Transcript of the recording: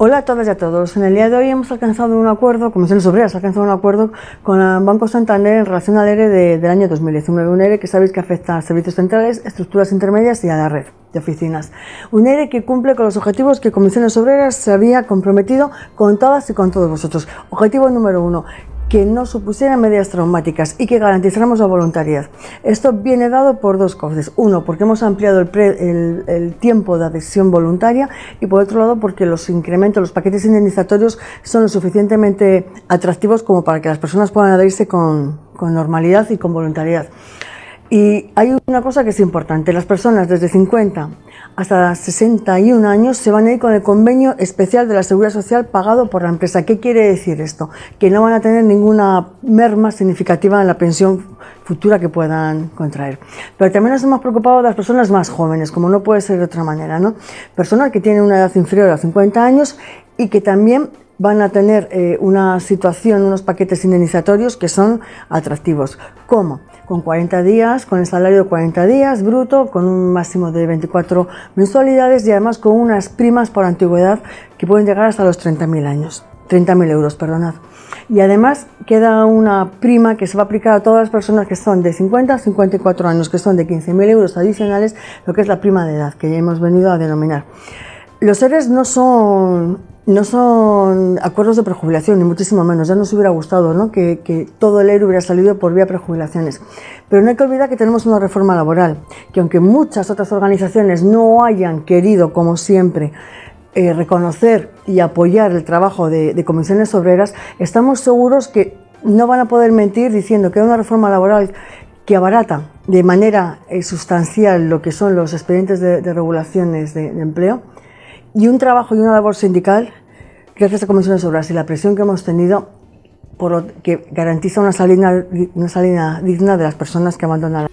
Hola a todas y a todos. En el día de hoy hemos alcanzado un acuerdo, Comisiones Obreras ha alcanzado un acuerdo con el Banco Santander en relación al ERE del año 2019. Un ERE que sabéis que afecta a servicios centrales, estructuras intermedias y a la red de oficinas. Un ERE que cumple con los objetivos que Comisiones Obreras se había comprometido con todas y con todos vosotros. Objetivo número uno, que no supusieran medidas traumáticas y que garantizáramos la voluntariedad. Esto viene dado por dos cosas. Uno, porque hemos ampliado el, tiempo de adhesión voluntaria y por otro lado porque los incrementos, los paquetes indemnizatorios son lo suficientemente atractivos como para que las personas puedan adherirse con normalidad y con voluntariedad. Y hay una cosa que es importante, las personas desde 50 hasta 61 años se van a ir con el convenio especial de la Seguridad Social pagado por la empresa. ¿Qué quiere decir esto? Que no van a tener ninguna merma significativa en la pensión futura que puedan contraer. Pero también nos hemos preocupado de las personas más jóvenes, como no puede ser de otra manera, ¿no? Personas que tienen una edad inferior a 50 años y que también van a tener eh, una situación, unos paquetes indemnizatorios que son atractivos. ¿Cómo? Con 40 días, con el salario de 40 días bruto, con un máximo de 24 mensualidades y además con unas primas por antigüedad que pueden llegar hasta los 30.000 años, 30.000 euros, perdonad. Y además queda una prima que se va a aplicar a todas las personas que son de 50 a 54 años, que son de 15.000 euros adicionales, lo que es la prima de edad, que ya hemos venido a denominar. Los seres no son no son acuerdos de prejubilación, ni muchísimo menos. Ya nos hubiera gustado ¿no? que, todo el ERU hubiera salido por vía prejubilaciones. Pero no hay que olvidar que tenemos una reforma laboral, que aunque muchas otras organizaciones no hayan querido, como siempre, eh, reconocer y apoyar el trabajo de, comisiones obreras, estamos seguros que no van a poder mentir diciendo que hay una reforma laboral que abarata de manera eh, sustancial lo que son los expedientes de, regulaciones de empleo, y un trabajo y una labor sindical, gracias a Comisiones Obras y la presión que hemos tenido, por que garantiza una salida, una salida digna de las personas que abandonan.